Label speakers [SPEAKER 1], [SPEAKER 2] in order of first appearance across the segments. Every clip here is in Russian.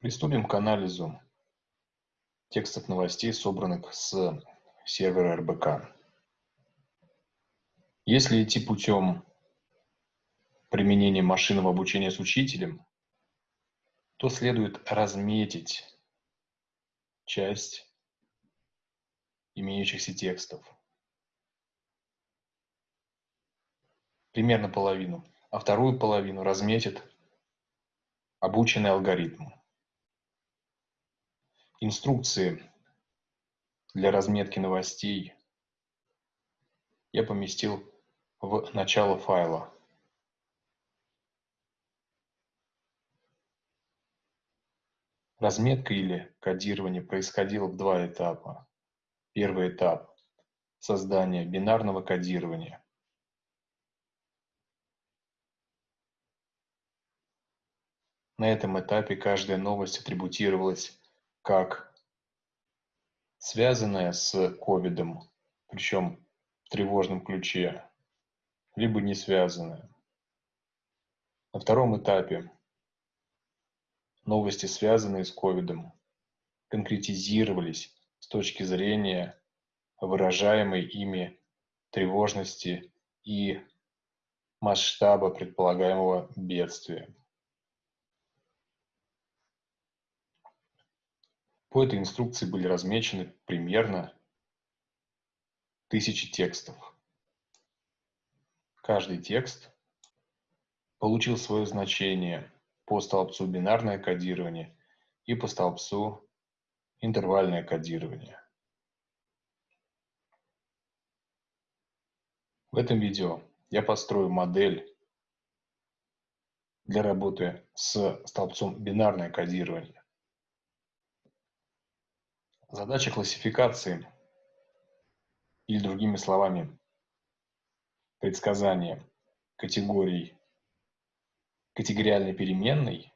[SPEAKER 1] Приступим к анализу текстов новостей, собранных с сервера РБК. Если идти путем применения машинного обучения с учителем, то следует разметить часть имеющихся текстов. Примерно половину. А вторую половину разметит обученный алгоритм. Инструкции для разметки новостей я поместил в начало файла. Разметка или кодирование происходило в два этапа. Первый этап – создание бинарного кодирования. На этом этапе каждая новость атрибутировалась как связанная с ковидом, причем в тревожном ключе, либо не связанная. На втором этапе новости, связанные с ковидом, конкретизировались с точки зрения выражаемой ими тревожности и масштаба предполагаемого бедствия. По этой инструкции были размечены примерно тысячи текстов. Каждый текст получил свое значение по столбцу бинарное кодирование и по столбцу интервальное кодирование. В этом видео я построю модель для работы с столбцом бинарное кодирование. Задача классификации, или другими словами, предсказание категорий категориальной переменной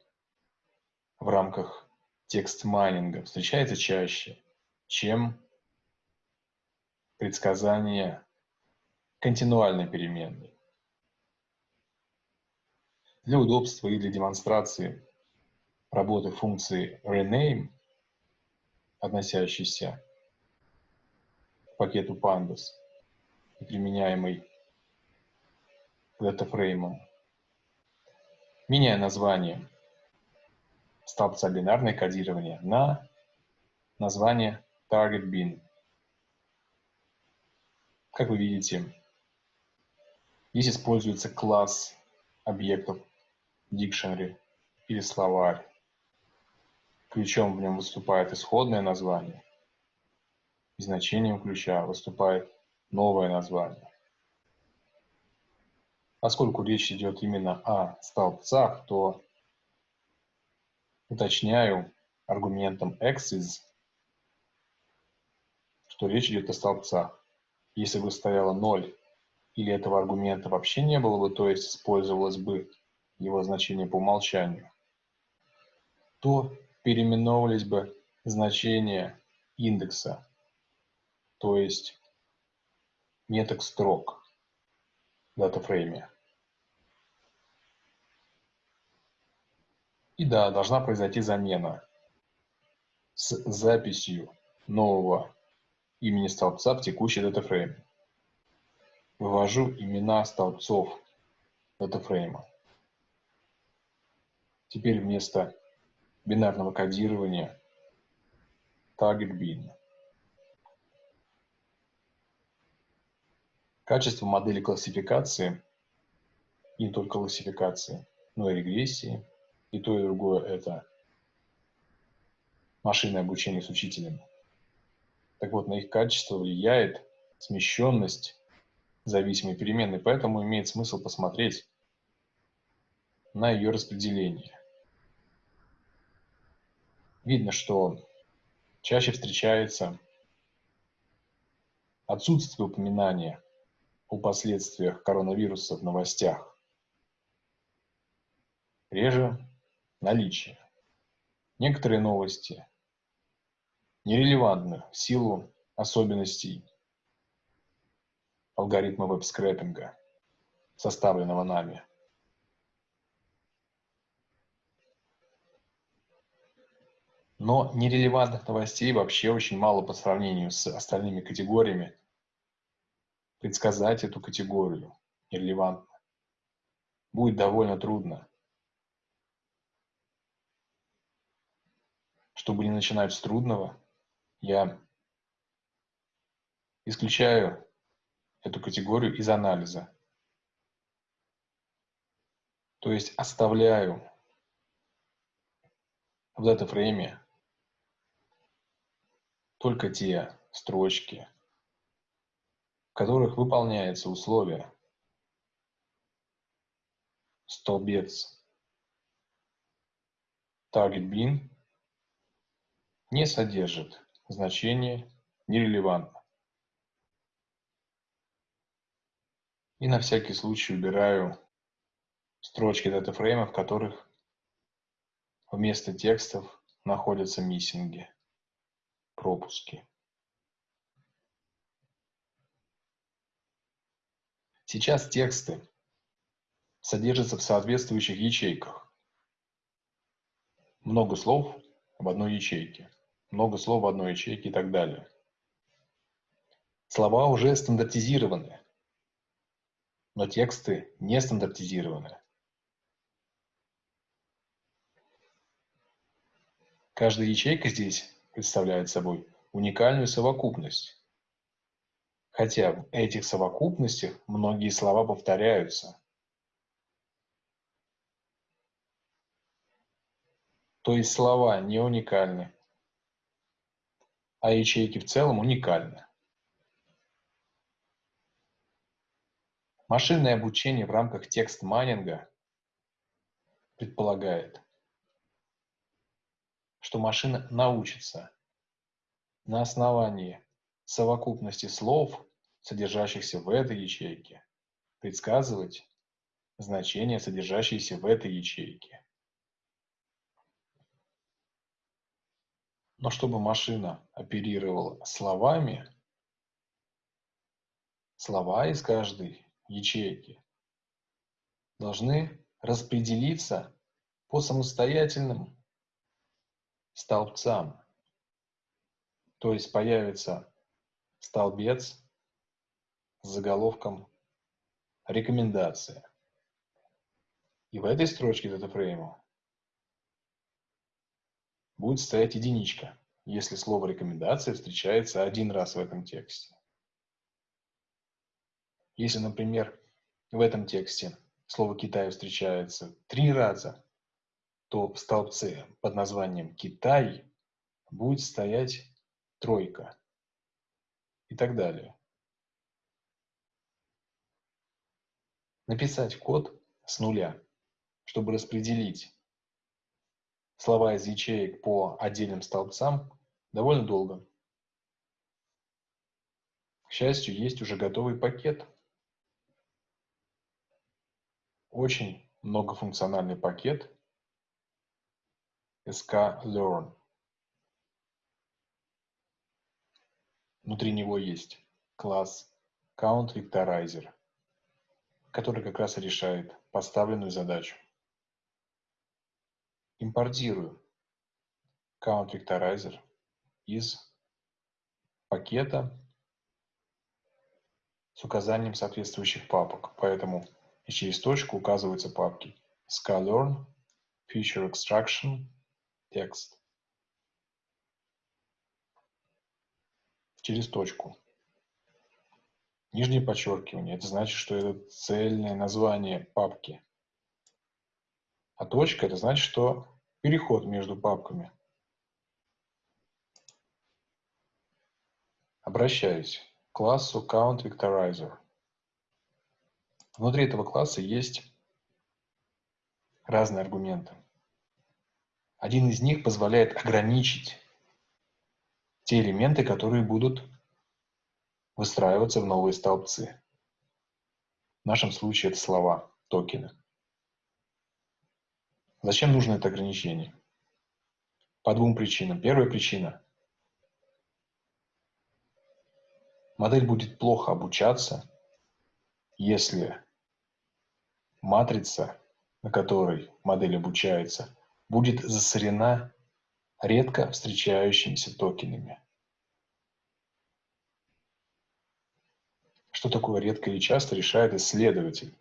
[SPEAKER 1] в рамках текст-майнинга встречается чаще, чем предсказание континуальной переменной. Для удобства и для демонстрации работы функции rename относящийся к пакету pandas и применяемый датафреймом. Меняя название столбца бинарное кодирование на название target bin. Как вы видите, здесь используется класс объектов dictionary или словарь. Ключом в нем выступает исходное название, и значением ключа выступает новое название. Поскольку речь идет именно о столбцах, то уточняю аргументом axis, что речь идет о столбцах. Если бы стояло 0 или этого аргумента вообще не было бы, то есть использовалось бы его значение по умолчанию, то переименовывались бы значения индекса, то есть меток строк датафрейме. И да, должна произойти замена с записью нового имени столбца в текущий датафрейм. Вывожу имена столбцов датафрейма. Теперь вместо бинарного кодирования target bin. Качество модели классификации, и не только классификации, но и регрессии, и то и другое это машинное обучение с учителем. Так вот, на их качество влияет смещенность зависимой переменной, поэтому имеет смысл посмотреть на ее распределение видно, что чаще встречается отсутствие упоминания о последствиях коронавируса в новостях. Реже наличие. Некоторые новости нерелевантны в силу особенностей алгоритма веб-скрэпинга, составленного нами – Но нерелевантных новостей вообще очень мало по сравнению с остальными категориями. Предсказать эту категорию нерелевантно будет довольно трудно. Чтобы не начинать с трудного, я исключаю эту категорию из анализа. То есть оставляю в это фрейме только те строчки, в которых выполняется условие столбец. Target bin не содержит значение нерелевантно. И на всякий случай убираю строчки датафрейма, в которых вместо текстов находятся миссинги, пропуски. Сейчас тексты содержатся в соответствующих ячейках. Много слов в одной ячейке, много слов в одной ячейке и так далее. Слова уже стандартизированы, но тексты не стандартизированы. Каждая ячейка здесь представляет собой уникальную совокупность. Хотя в этих совокупностях многие слова повторяются. То есть слова не уникальны, а ячейки в целом уникальны. Машинное обучение в рамках текст-майнинга предполагает, что машина научится на основании совокупности слов, содержащихся в этой ячейке, предсказывать значения, содержащиеся в этой ячейке. Но чтобы машина оперировала словами, слова из каждой ячейки должны распределиться по самостоятельным столбцам. То есть появится столбец с заголовком «Рекомендация». И в этой строчке датафрейма будет стоять единичка, если слово «рекомендация» встречается один раз в этом тексте. Если, например, в этом тексте слово «Китай» встречается три раза, то в столбце под названием «Китай» будет стоять тройка и так далее. Написать код с нуля, чтобы распределить слова из ячеек по отдельным столбцам, довольно долго. К счастью, есть уже готовый пакет. Очень многофункциональный пакет, sklearn. Внутри него есть класс CountVectorizer, который как раз решает поставленную задачу. Импортирую CountVectorizer из пакета с указанием соответствующих папок, поэтому через точку указываются папки sklearn, feature extraction, текст через точку. Нижнее подчеркивание – это значит, что это цельное название папки. А точка – это значит, что переход между папками. Обращаюсь к классу CountVectorizer. Внутри этого класса есть разные аргументы. Один из них позволяет ограничить те элементы, которые будут выстраиваться в новые столбцы. В нашем случае это слова, токены. Зачем нужно это ограничение? По двум причинам. Первая причина. Модель будет плохо обучаться, если матрица, на которой модель обучается, будет засорена редко встречающимися токенами. Что такое редко и часто, решает исследователь.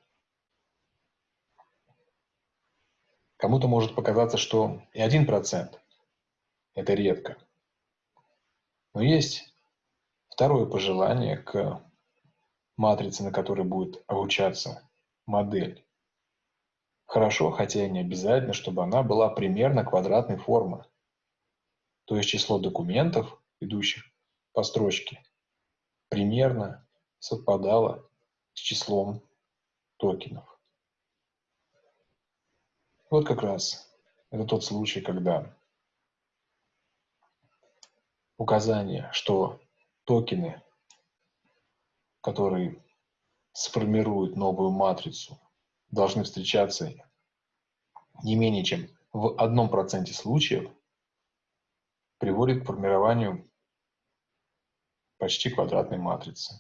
[SPEAKER 1] Кому-то может показаться, что и 1% – это редко. Но есть второе пожелание к матрице, на которой будет обучаться модель. Хорошо, хотя и не обязательно, чтобы она была примерно квадратной формы. То есть число документов, идущих по строчке, примерно совпадало с числом токенов. Вот как раз это тот случай, когда указание, что токены, которые сформируют новую матрицу, должны встречаться не менее чем в одном проценте случаев, приводит к формированию почти квадратной матрицы.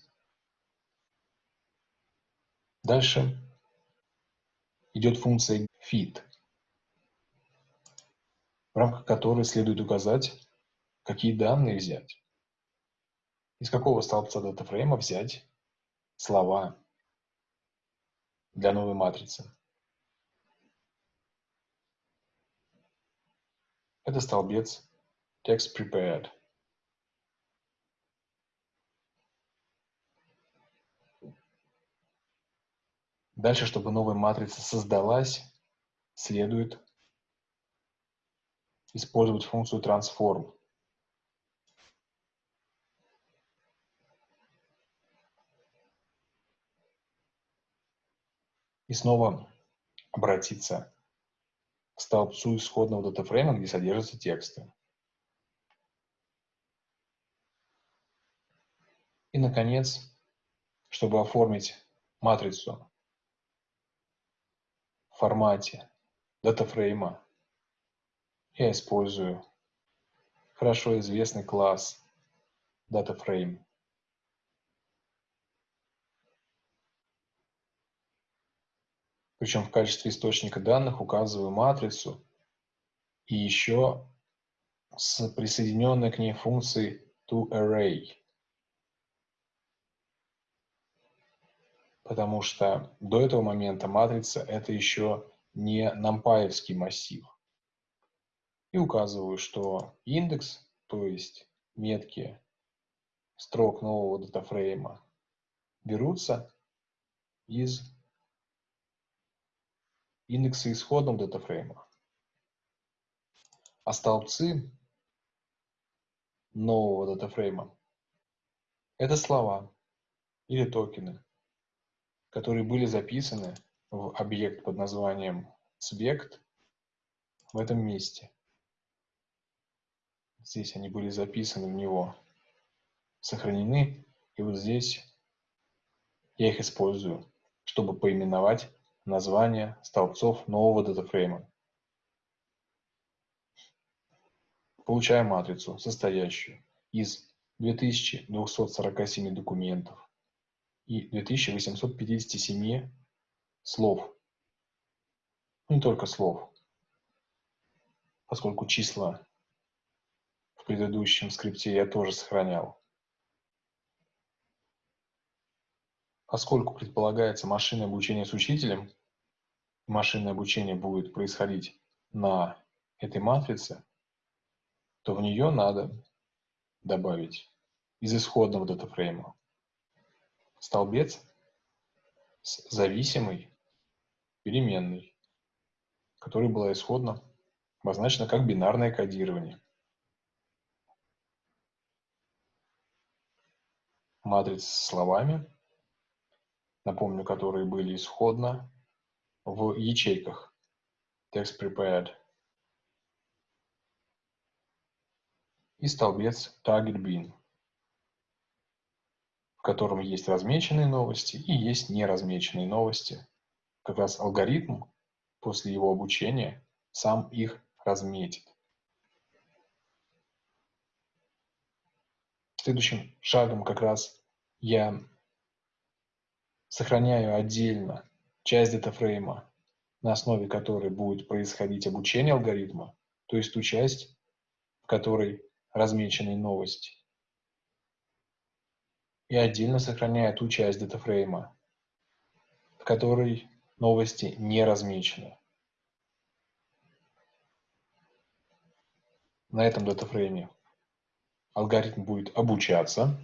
[SPEAKER 1] Дальше идет функция fit, в рамках которой следует указать, какие данные взять. Из какого столбца датафрейма взять слова для новой матрицы. Это столбец text prepared. Дальше, чтобы новая матрица создалась, следует использовать функцию transform. И снова обратиться к столбцу исходного датафрейма, где содержатся тексты. И, наконец, чтобы оформить матрицу в формате датафрейма, я использую хорошо известный класс DataFrame. Причем в качестве источника данных указываю матрицу и еще с присоединенной к ней функцией toArray. потому что до этого момента матрица – это еще не нампаевский массив. И указываю, что индекс, то есть метки строк нового датафрейма, берутся из индекса исходного датафрейма. А столбцы нового датафрейма – это слова или токены, которые были записаны в объект под названием subject в этом месте. Здесь они были записаны в него, сохранены, и вот здесь я их использую, чтобы поименовать название столбцов нового датафрейма. Получаем матрицу, состоящую из 2247 документов, и 2857 слов. Ну, не только слов, поскольку числа в предыдущем скрипте я тоже сохранял. Поскольку предполагается машинное обучение с учителем, машинное обучение будет происходить на этой матрице, то в нее надо добавить из исходного датафрейма столбец с зависимой переменной, которая была исходно обозначена как бинарное кодирование. Матрица с словами, напомню, которые были исходно в ячейках text prepared и столбец target bin в котором есть размеченные новости и есть неразмеченные новости. Как раз алгоритм после его обучения сам их разметит. Следующим шагом как раз я сохраняю отдельно часть датафрейма, на основе которой будет происходить обучение алгоритма, то есть ту часть, в которой размечены новости, и отдельно сохраняю ту часть датафрейма, в которой новости не размечены. На этом датафрейме алгоритм будет обучаться.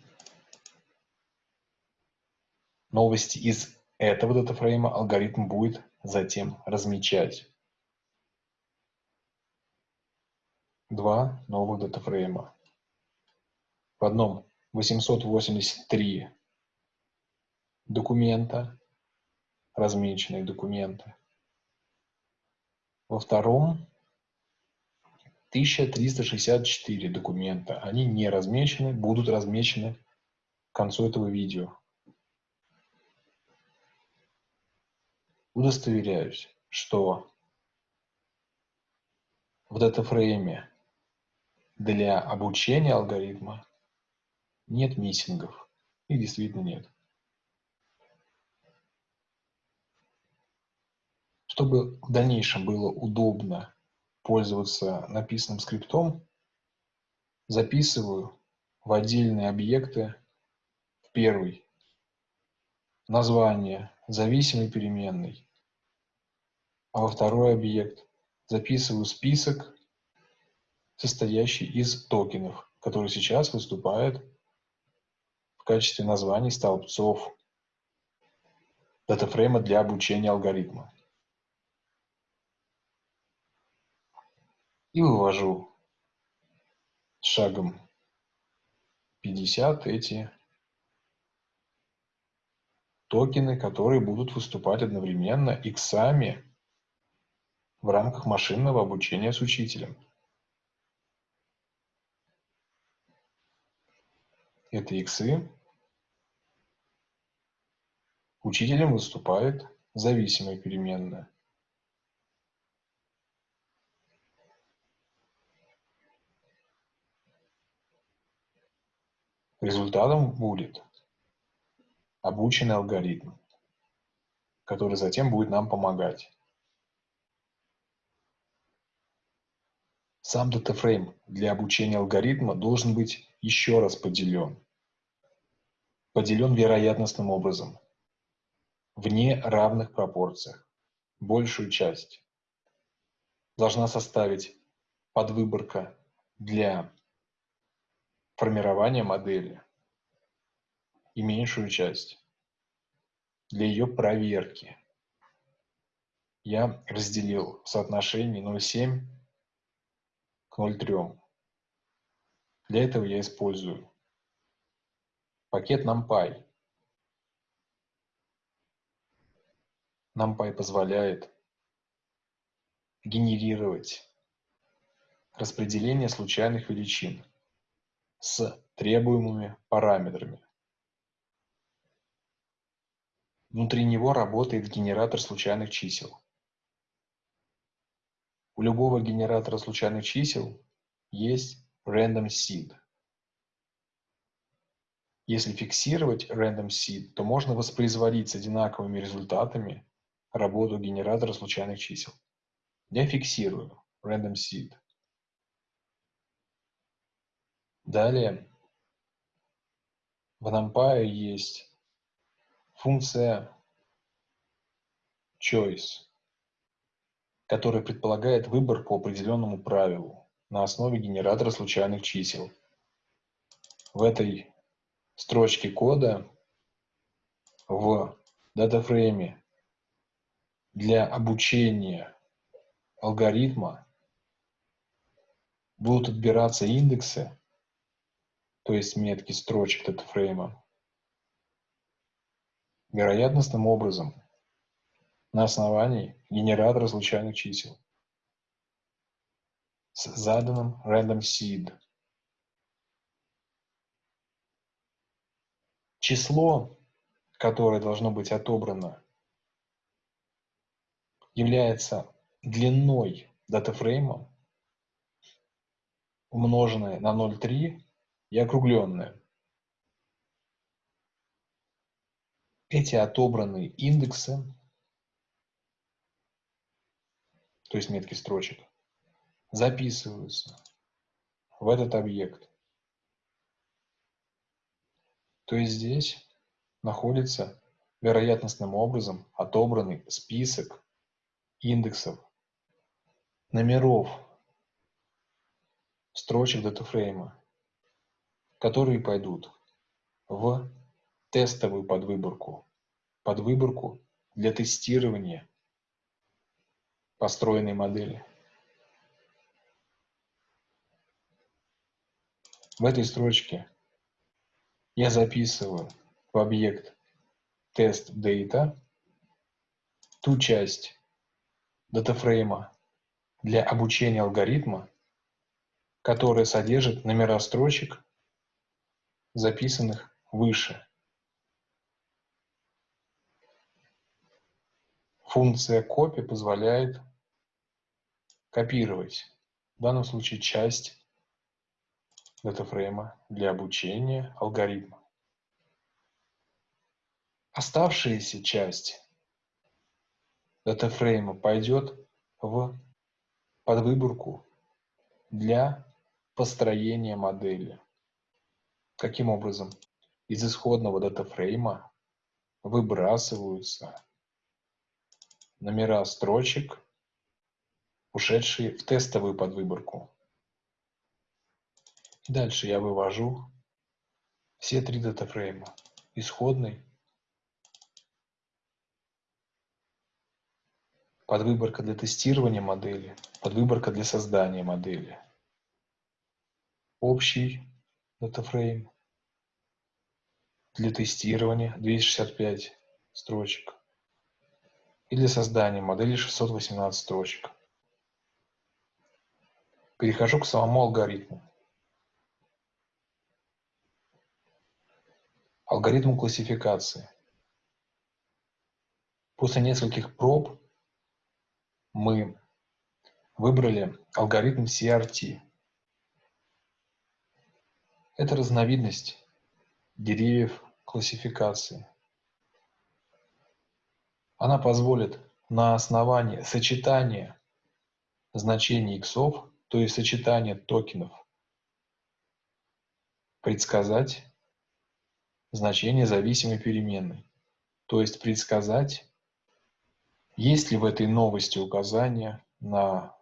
[SPEAKER 1] Новости из этого датафрейма алгоритм будет затем размечать. Два новых датафрейма. В одном 883 документа, размеченные документы. Во втором 1364 документа. Они не размечены, будут размечены к концу этого видео. Удостоверяюсь, что в датафрейме для обучения алгоритма нет миссингов. Их действительно нет. Чтобы в дальнейшем было удобно пользоваться написанным скриптом, записываю в отдельные объекты в первый название зависимой переменной, а во второй объект записываю список, состоящий из токенов, который сейчас выступает в качестве названий столбцов датафрейма для обучения алгоритма. и вывожу шагом 50 эти токены, которые будут выступать одновременно иксами в рамках машинного обучения с учителем. Это иксы. Учителем выступает зависимая переменная. Результатом будет обученный алгоритм, который затем будет нам помогать. Сам датафрейм для обучения алгоритма должен быть еще раз поделен. Поделен вероятностным образом, в неравных пропорциях. Большую часть должна составить подвыборка для формирования модели и меньшую часть для ее проверки. Я разделил в соотношении 0,7 к 0,3. Для этого я использую пакет NumPy. NumPy позволяет генерировать распределение случайных величин с требуемыми параметрами. Внутри него работает генератор случайных чисел. У любого генератора случайных чисел есть random seed. Если фиксировать random seed, то можно воспроизводить с одинаковыми результатами работу генератора случайных чисел. Я фиксирую random seed. Далее в NumPy есть функция choice, которая предполагает выбор по определенному правилу на основе генератора случайных чисел. В этой строчке кода в датафрейме для обучения алгоритма будут отбираться индексы то есть метки строчек датафрейма, вероятностным образом на основании генератора случайных чисел с заданным random seed. Число, которое должно быть отобрано, является длиной датафрейма, умноженное на 0,3 и округленное. Эти отобранные индексы, то есть метки строчек, записываются в этот объект. То есть здесь находится вероятностным образом отобранный список индексов номеров строчек датафрейма, которые пойдут в тестовую подвыборку, подвыборку для тестирования построенной модели. В этой строчке я записываю в объект test data ту часть датафрейма для обучения алгоритма, которая содержит номера строчек, записанных выше. Функция copy позволяет копировать, в данном случае часть датафрейма для обучения алгоритма. Оставшаяся часть датафрейма пойдет в подвыборку для построения модели. Каким образом? Из исходного датафрейма выбрасываются номера строчек, ушедшие в тестовую подвыборку. Дальше я вывожу все три датафрейма. Исходный, подвыборка для тестирования модели, подвыборка для создания модели, общий датафрейм для тестирования 265 строчек и для создания модели 618 строчек. Перехожу к самому алгоритму. Алгоритм классификации. После нескольких проб мы выбрали алгоритм CRT. Это разновидность деревьев классификации. Она позволит на основании сочетания значений иксов, то есть сочетания токенов, предсказать значение зависимой переменной, то есть предсказать, есть ли в этой новости указания на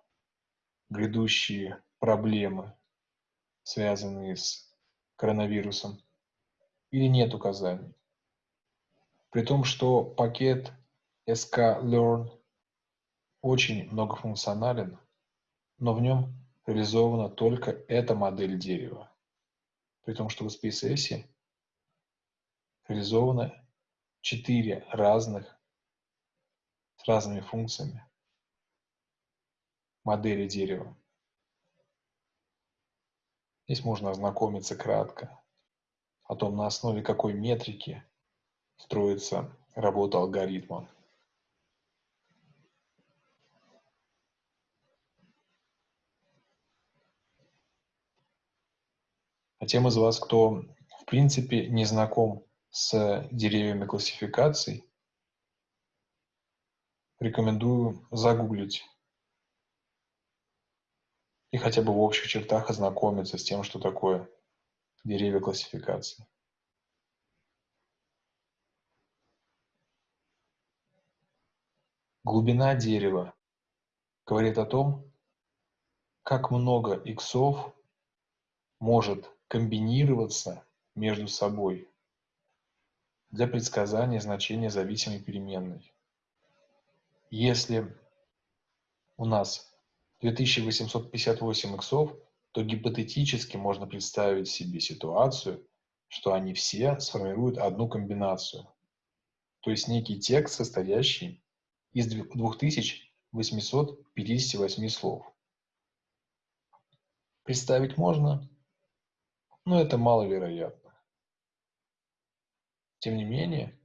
[SPEAKER 1] грядущие проблемы, связанные с коронавирусом, или нет указаний. При том, что пакет sklearn очень многофункционален, но в нем реализована только эта модель дерева. При том, что в SpaceX реализовано четыре разных с разными функциями модели дерева. Здесь можно ознакомиться кратко о том, на основе какой метрики строится работа алгоритма. А тем из вас, кто в принципе не знаком с деревьями классификаций, рекомендую загуглить и хотя бы в общих чертах ознакомиться с тем, что такое деревья классификации. Глубина дерева говорит о том, как много иксов может комбинироваться между собой для предсказания значения зависимой переменной. Если у нас 2858 иксов, то гипотетически можно представить себе ситуацию, что они все сформируют одну комбинацию. То есть некий текст, состоящий из 2858 слов. Представить можно, но это маловероятно. Тем не менее,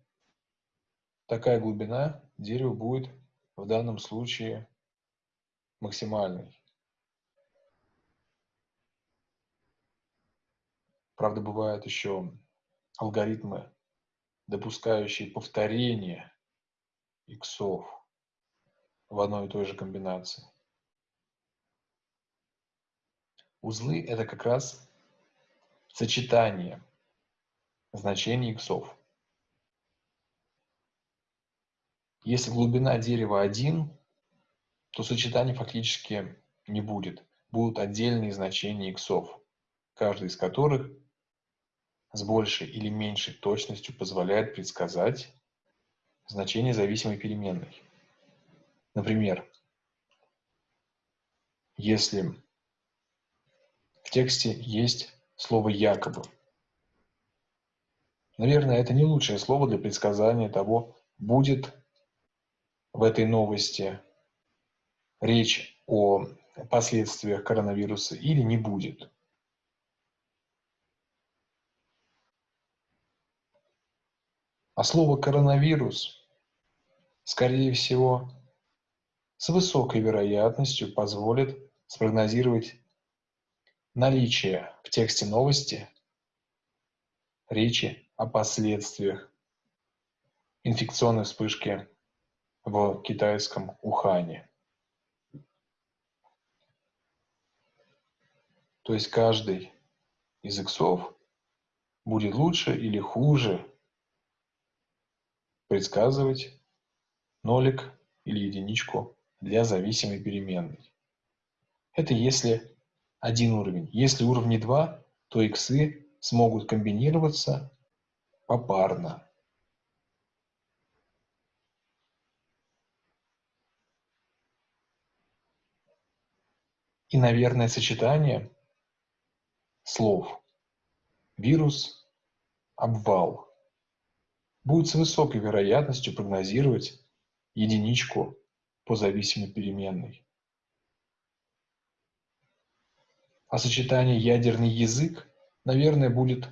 [SPEAKER 1] такая глубина дерева будет в данном случае максимальной. Правда, бывают еще алгоритмы, допускающие повторение иксов в одной и той же комбинации. узлы – это как раз сочетание значений иксов. Если глубина дерева 1, то сочетаний фактически не будет. Будут отдельные значения иксов, каждый из которых с большей или меньшей точностью позволяет предсказать значение зависимой переменной. Например, если в тексте есть слово «якобы», наверное, это не лучшее слово для предсказания того, будет в этой новости речь о последствиях коронавируса или не будет. А слово «коронавирус», скорее всего, с высокой вероятностью позволит спрогнозировать наличие в тексте новости речи о последствиях инфекционной вспышки в китайском Ухане. То есть каждый из иксов будет лучше или хуже предсказывать нолик или единичку для зависимой переменной. Это если один уровень. Если уровни 2, то иксы смогут комбинироваться попарно. И, наверное, сочетание слов вирус, обвал будет с высокой вероятностью прогнозировать единичку по зависимой переменной. А сочетание ядерный язык, наверное, будет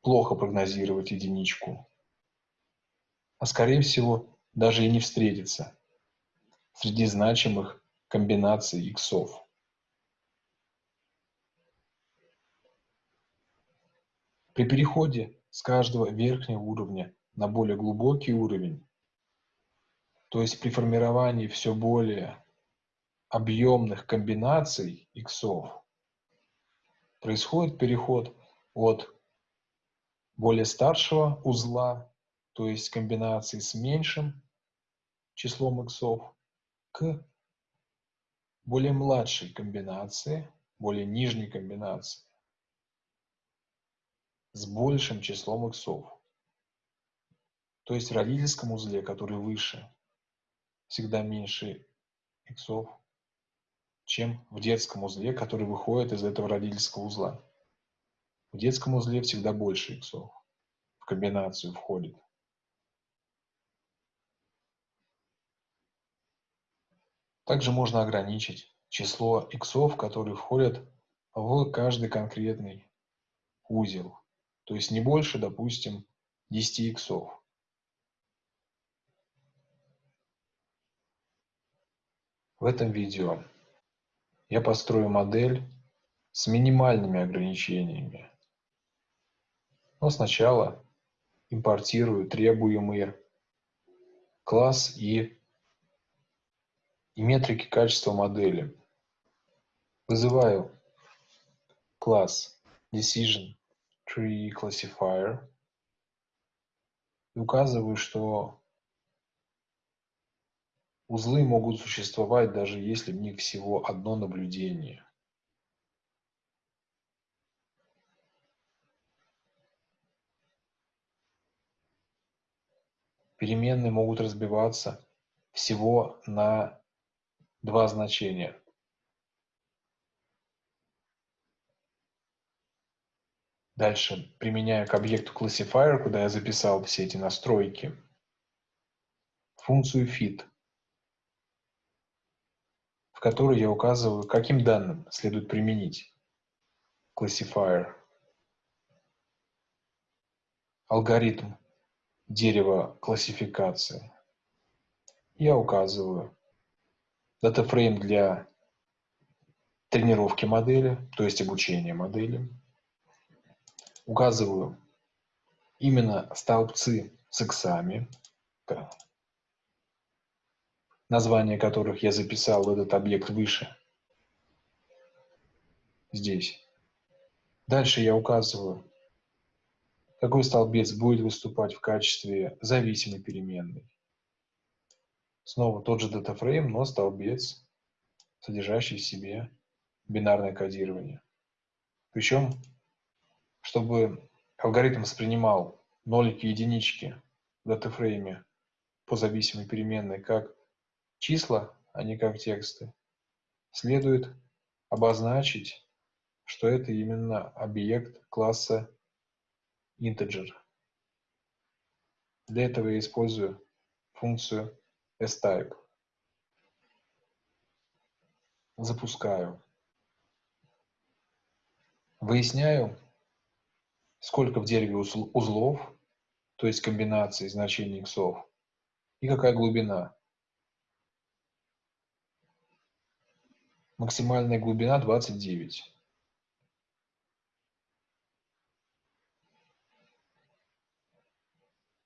[SPEAKER 1] плохо прогнозировать единичку. А скорее всего, даже и не встретиться среди значимых комбинаций иксов. При переходе с каждого верхнего уровня на более глубокий уровень, то есть при формировании все более объемных комбинаций иксов, происходит переход от более старшего узла, то есть комбинации с меньшим числом иксов, к более младшей комбинации, более нижней комбинации с большим числом иксов. То есть в родительском узле, который выше, всегда меньше иксов, чем в детском узле, который выходит из этого родительского узла. В детском узле всегда больше иксов. В комбинацию входит. Также можно ограничить число иксов, которые входят в каждый конкретный узел то есть не больше, допустим, 10 иксов. В этом видео я построю модель с минимальными ограничениями. Но сначала импортирую требуемые класс и, и метрики качества модели. Вызываю класс decision tree classifier и указываю, что узлы могут существовать даже если в них всего одно наблюдение. Переменные могут разбиваться всего на два значения. Дальше применяю к объекту classifier, куда я записал все эти настройки, функцию fit, в которой я указываю, каким данным следует применить classifier. Алгоритм дерева классификации. Я указываю датафрейм для тренировки модели, то есть обучения модели указываю именно столбцы с иксами, название которых я записал этот объект выше. здесь. Дальше я указываю, какой столбец будет выступать в качестве зависимой переменной. Снова тот же датафрейм, но столбец, содержащий в себе бинарное кодирование. Причем, чтобы алгоритм воспринимал нолики и единички в датафрейме по зависимой переменной как числа, а не как тексты, следует обозначить, что это именно объект класса integer. Для этого я использую функцию type. Запускаю. Выясняю, сколько в дереве узлов, то есть комбинаций значений иксов, и какая глубина. Максимальная глубина 29.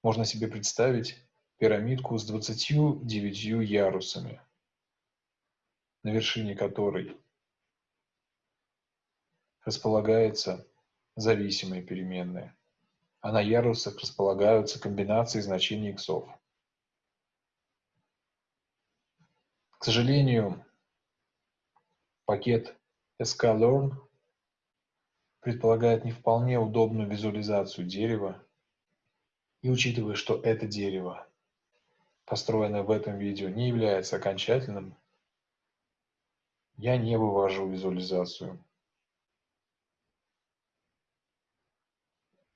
[SPEAKER 1] Можно себе представить пирамидку с 29 ярусами, на вершине которой располагается зависимая переменная, а на ярусах располагаются комбинации значений иксов. К сожалению, пакет sklearn предполагает не вполне удобную визуализацию дерева, и учитывая, что это дерево, построенное в этом видео, не является окончательным, я не вывожу визуализацию.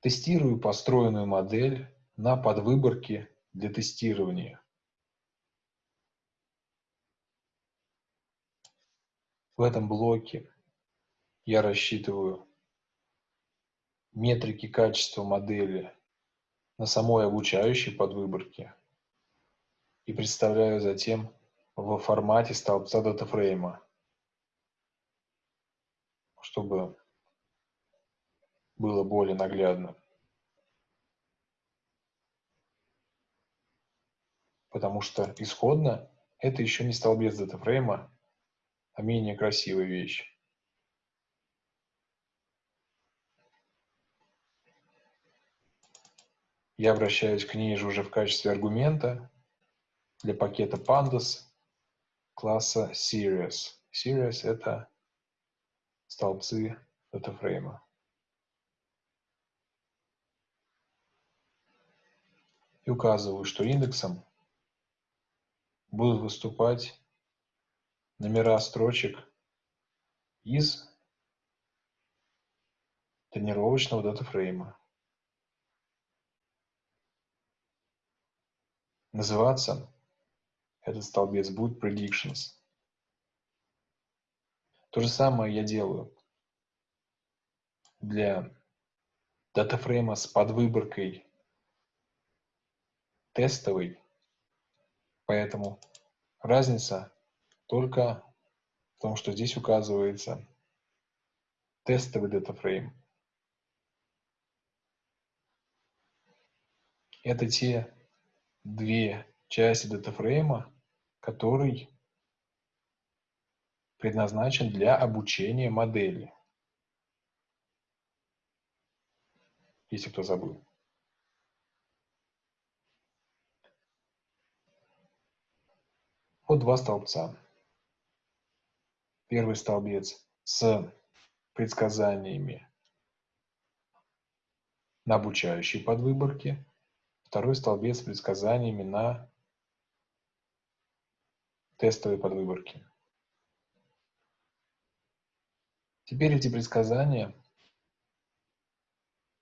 [SPEAKER 1] Тестирую построенную модель на подвыборке для тестирования. В этом блоке я рассчитываю метрики качества модели на самой обучающей подвыборке и представляю затем в формате столбца датафрейма, чтобы было более наглядно. Потому что исходно это еще не столбец датафрейма, а менее красивая вещь. Я обращаюсь к ней же уже в качестве аргумента для пакета pandas класса series. Series — это столбцы датафрейма. И указываю, что индексом будут выступать номера строчек из тренировочного датафрейма. Называться этот столбец будет predictions. То же самое я делаю для датафрейма с подвыборкой тестовый, поэтому разница только в том, что здесь указывается тестовый датафрейм. Это те две части датафрейма, который предназначен для обучения модели. Если кто забыл. Вот два столбца. Первый столбец с предсказаниями на обучающей подвыборке, второй столбец с предсказаниями на тестовой подвыборке. Теперь эти предсказания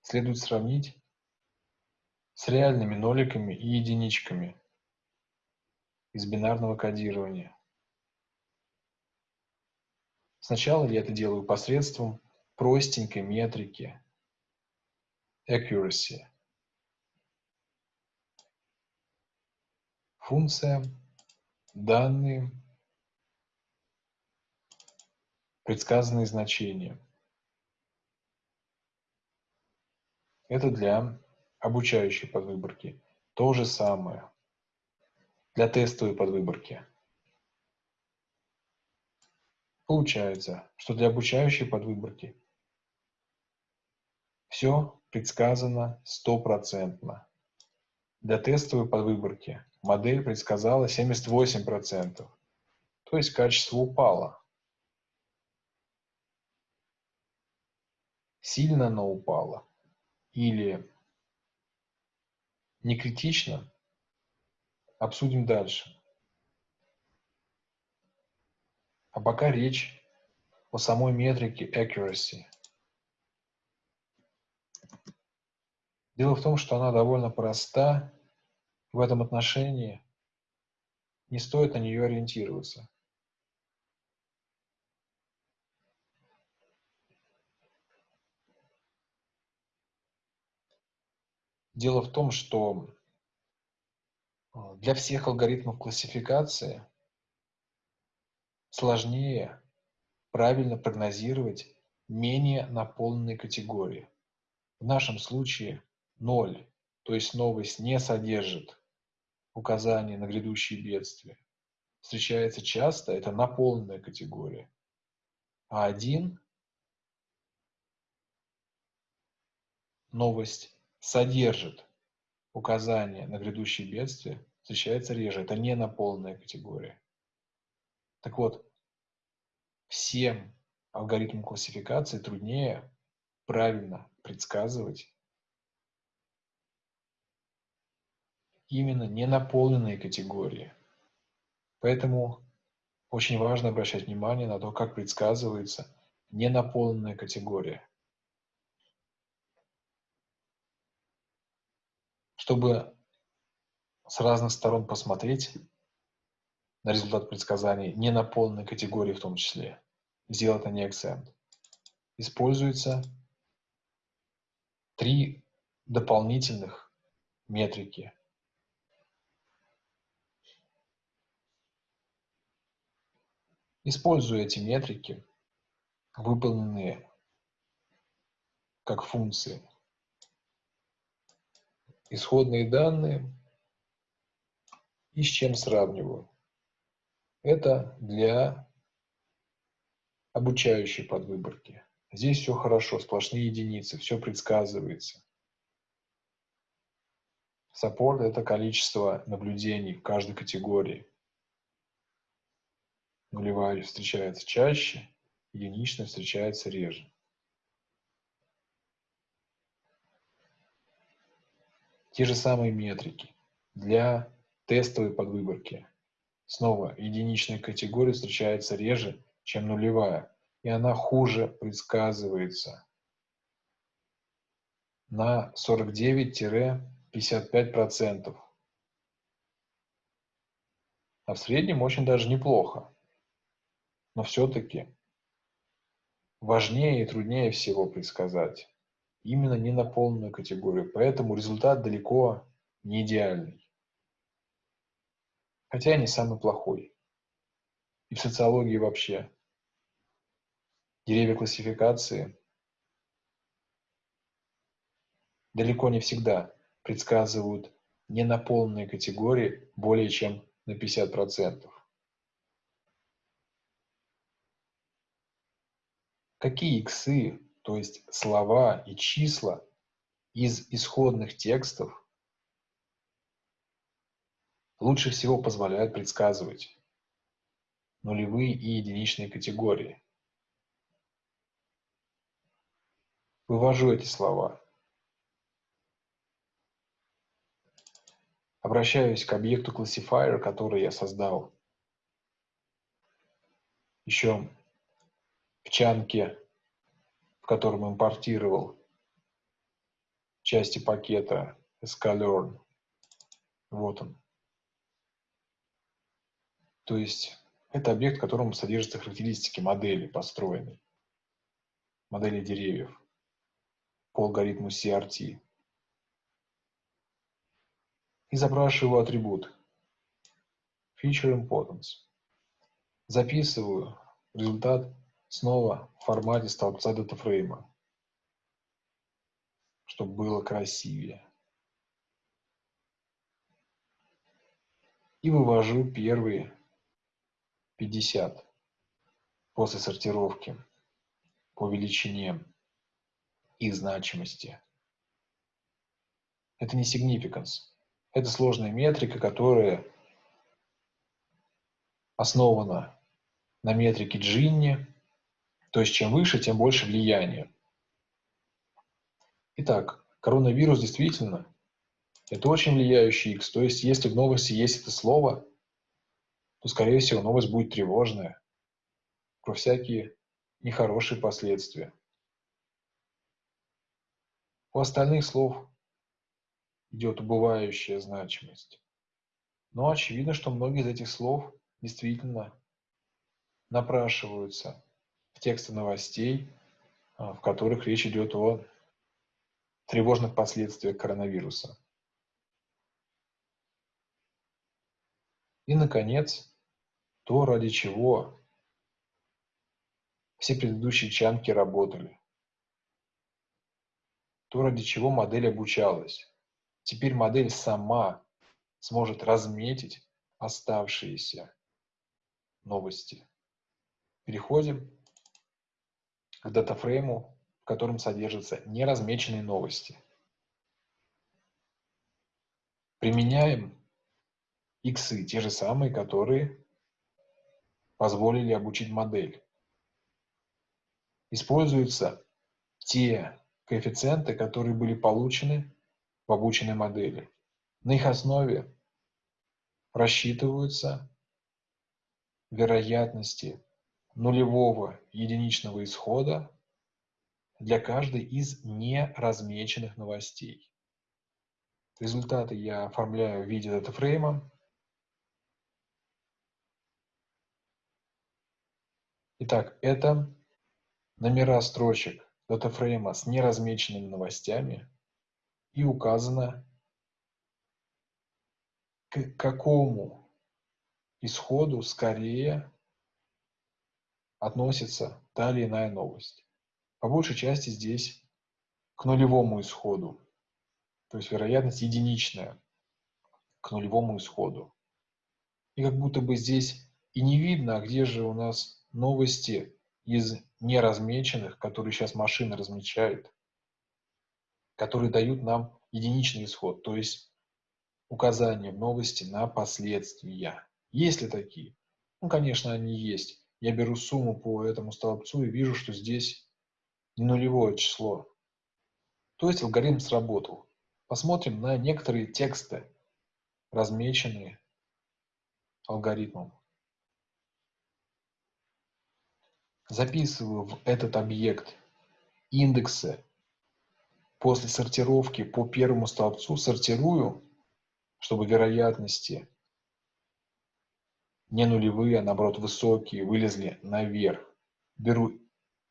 [SPEAKER 1] следует сравнить с реальными ноликами и единичками из бинарного кодирования. Сначала я это делаю посредством простенькой метрики accuracy. Функция данные, предсказанные значения. Это для обучающей подвыборки. То же самое для тестовой подвыборки. Получается, что для обучающей подвыборки все предсказано стопроцентно. Для тестовой подвыборки модель предсказала 78%, то есть качество упало. Сильно оно упало или не критично, обсудим дальше. А пока речь о самой метрике accuracy. Дело в том, что она довольно проста. В этом отношении не стоит на нее ориентироваться. Дело в том, что а, для всех алгоритмов классификации сложнее правильно прогнозировать менее наполненные категории. В нашем случае 0, то есть новость не содержит указания на грядущие бедствия. Встречается часто, это наполненная категория. А 1 новость содержит указания на грядущие бедствия, встречается реже. Это не наполненная категория. Так вот, всем алгоритмам классификации труднее правильно предсказывать именно ненаполненные категории. Поэтому очень важно обращать внимание на то, как предсказывается ненаполненная категория. Чтобы с разных сторон посмотреть на результат предсказаний ненаполненной категории в том числе, сделать на ней акцент, используется три дополнительных метрики – Используя эти метрики, выполненные как функции, исходные данные и с чем сравниваю. Это для обучающей подвыборки. Здесь все хорошо, сплошные единицы, все предсказывается. Саппорт – это количество наблюдений в каждой категории – нулевая встречается чаще, единичная встречается реже. Те же самые метрики для тестовой подвыборки. Снова единичная категория встречается реже, чем нулевая, и она хуже предсказывается на 49-55%. А в среднем очень даже неплохо но все-таки важнее и труднее всего предсказать именно ненаполненную категорию, поэтому результат далеко не идеальный. Хотя и не самый плохой. И в социологии вообще. Деревья классификации далеко не всегда предсказывают ненаполненные категории более чем на 50%. какие иксы, то есть слова и числа из исходных текстов лучше всего позволяют предсказывать нулевые и единичные категории. Вывожу эти слова. Обращаюсь к объекту classifier, который я создал еще в чанке, в котором импортировал части пакета sklearn. Вот он. То есть это объект, в котором содержатся характеристики модели построенной, модели деревьев по алгоритму CRT. И запрашиваю атрибут Feature Importance. Записываю результат снова в формате столбца датафрейма, чтобы было красивее. И вывожу первые 50. после сортировки по величине их значимости. Это не significance. Это сложная метрика, которая основана на метрике Джинни, то есть чем выше, тем больше влияния. Итак, коронавирус действительно это очень влияющий X. То есть если в новости есть это слово, то, скорее всего, новость будет тревожная, про всякие нехорошие последствия. У остальных слов идет убывающая значимость. Но очевидно, что многие из этих слов действительно напрашиваются в тексты новостей, а, в которых речь идет о тревожных последствиях коронавируса. И, наконец, то, ради чего все предыдущие чанки работали. То, ради чего модель обучалась. Теперь модель сама сможет разметить оставшиеся новости. Переходим к датафрейму, в котором содержатся неразмеченные новости. Применяем иксы, те же самые, которые позволили обучить модель. Используются те коэффициенты, которые были получены в обученной модели. На их основе рассчитываются вероятности нулевого единичного исхода для каждой из неразмеченных новостей. Результаты я оформляю в виде датафрейма. Итак, это номера строчек датафрейма с неразмеченными новостями и указано, к какому исходу скорее относится та или иная новость. По большей части здесь к нулевому исходу, то есть вероятность единичная к нулевому исходу. И как будто бы здесь и не видно, а где же у нас новости из неразмеченных, которые сейчас машина размечает, которые дают нам единичный исход, то есть указание в новости на последствия. Есть ли такие? Ну, конечно, они есть. Я беру сумму по этому столбцу и вижу, что здесь нулевое число. То есть алгоритм сработал. Посмотрим на некоторые тексты, размеченные алгоритмом. Записываю в этот объект индексы после сортировки по первому столбцу, сортирую, чтобы вероятности не нулевые, а наоборот высокие, вылезли наверх. Беру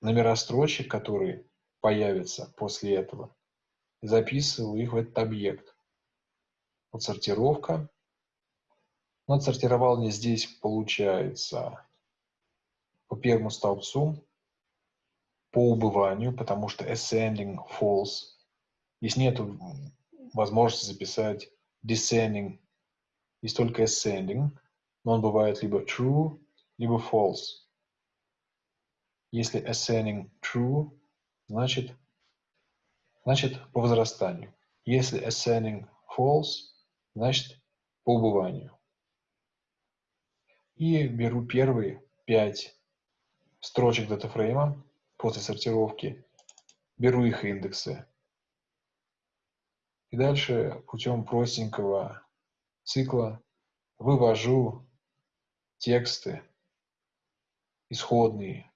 [SPEAKER 1] номера строчек, которые появятся после этого, записываю их в этот объект. Вот сортировка. Ну, отсортировал мне здесь, получается, по первому столбцу, по убыванию, потому что ascending false. Здесь нет возможности записать descending, есть только ascending, но он бывает либо true, либо false. Если ascending true, значит, значит по возрастанию. Если ascending false, значит по убыванию. И беру первые пять строчек датафрейма после сортировки, беру их индексы. И дальше путем простенького цикла вывожу тексты исходные,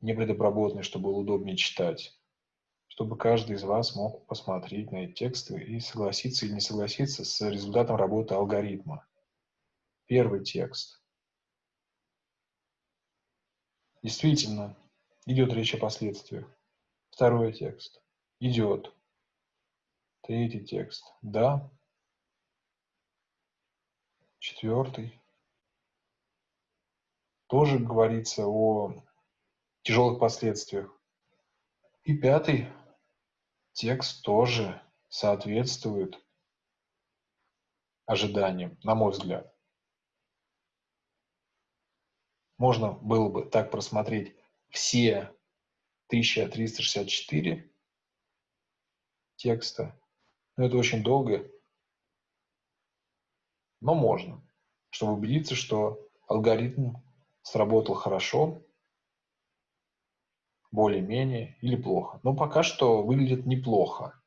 [SPEAKER 1] непредобработанные, чтобы было удобнее читать, чтобы каждый из вас мог посмотреть на эти тексты и согласиться или не согласиться с результатом работы алгоритма. Первый текст. Действительно, идет речь о последствиях. Второй текст. Идет. Третий текст. Да. Четвертый. Тоже говорится о тяжелых последствиях. И пятый текст тоже соответствует ожиданиям, на мой взгляд. Можно было бы так просмотреть все 1364 текста. Но это очень долго, но можно, чтобы убедиться, что алгоритм сработал хорошо, более-менее или плохо. Но пока что выглядит неплохо.